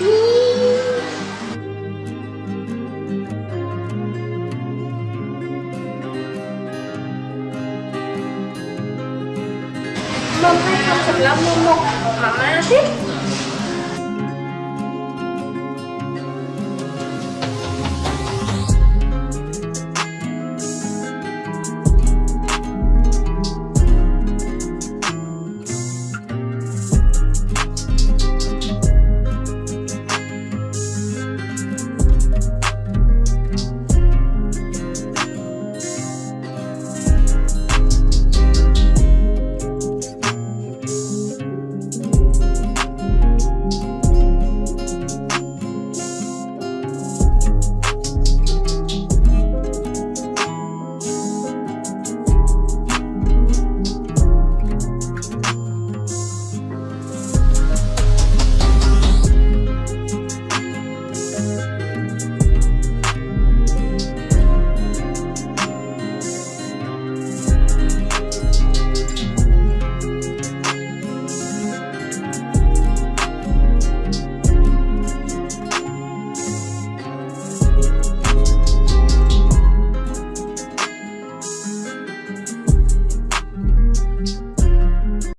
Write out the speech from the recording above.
mông come không sạch lông mông mông